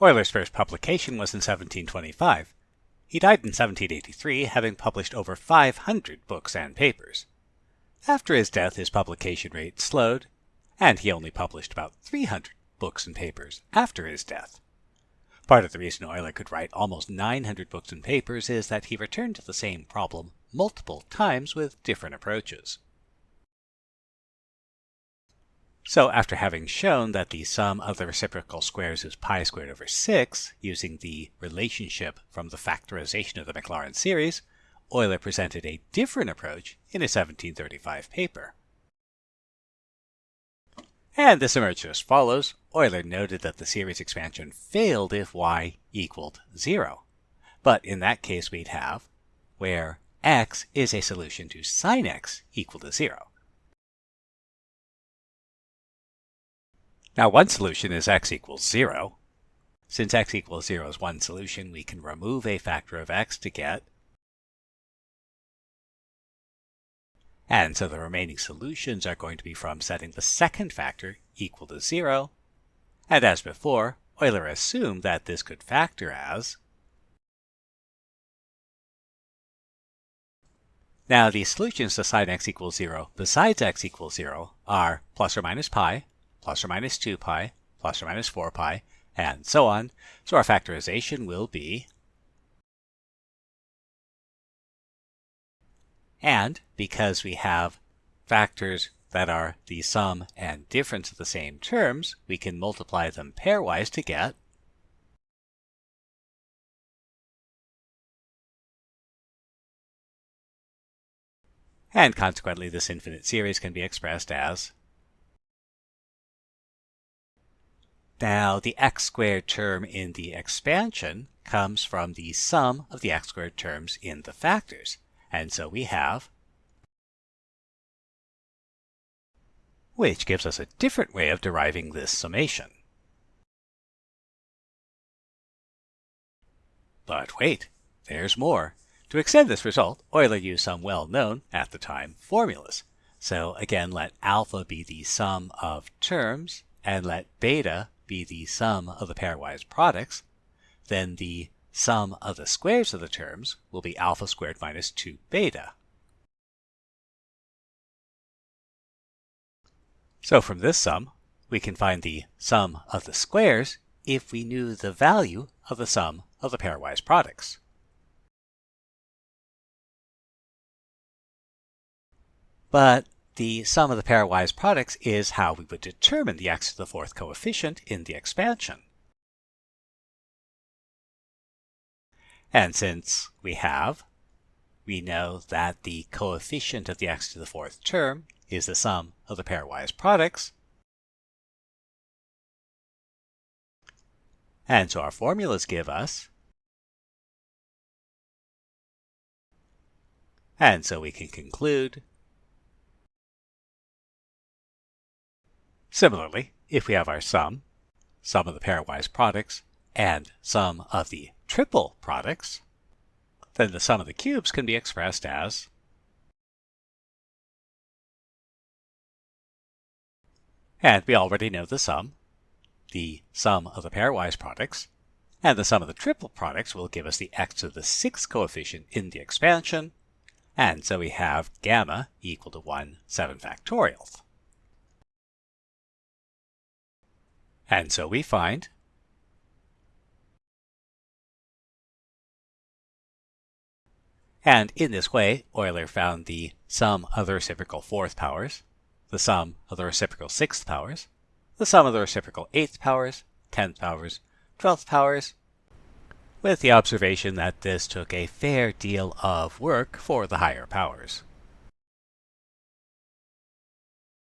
Euler's first publication was in 1725. He died in 1783, having published over 500 books and papers. After his death, his publication rate slowed, and he only published about 300 books and papers after his death. Part of the reason Euler could write almost 900 books and papers is that he returned to the same problem multiple times with different approaches. So after having shown that the sum of the reciprocal squares is pi squared over 6, using the relationship from the factorization of the Maclaurin series, Euler presented a different approach in a 1735 paper. And this emerged as follows. Euler noted that the series expansion failed if y equaled 0. But in that case we'd have where x is a solution to sine x equal to 0. Now one solution is x equals 0. Since x equals 0 is one solution, we can remove a factor of x to get And so the remaining solutions are going to be from setting the second factor equal to 0. And as before, Euler assumed that this could factor as Now the solutions to sine x equals 0 besides x equals 0 are plus or minus pi, plus or minus 2 pi, plus or minus 4 pi, and so on. So our factorization will be And because we have factors that are the sum and difference of the same terms, we can multiply them pairwise to get And consequently, this infinite series can be expressed as Now, the x squared term in the expansion comes from the sum of the x squared terms in the factors. And so we have, which gives us a different way of deriving this summation. But wait, there's more. To extend this result, Euler used some well-known, at the time, formulas. So again, let alpha be the sum of terms, and let beta be the sum of the pairwise products. Then the sum of the squares of the terms will be alpha squared minus 2 beta. So from this sum, we can find the sum of the squares if we knew the value of the sum of the pairwise products. But the sum of the pairwise products is how we would determine the x to the fourth coefficient in the expansion. And since we have, we know that the coefficient of the x to the fourth term is the sum of the pairwise products. And so our formulas give us And so we can conclude. Similarly, if we have our sum, sum of the pairwise products, and sum of the triple products, then the sum of the cubes can be expressed as And we already know the sum, the sum of the pairwise products, and the sum of the triple products will give us the x to the sixth coefficient in the expansion, and so we have gamma equal to 1 7 factorial. And so we find And in this way, Euler found the sum of the reciprocal fourth powers, the sum of the reciprocal sixth powers, the sum of the reciprocal eighth powers, tenth powers, twelfth powers, with the observation that this took a fair deal of work for the higher powers.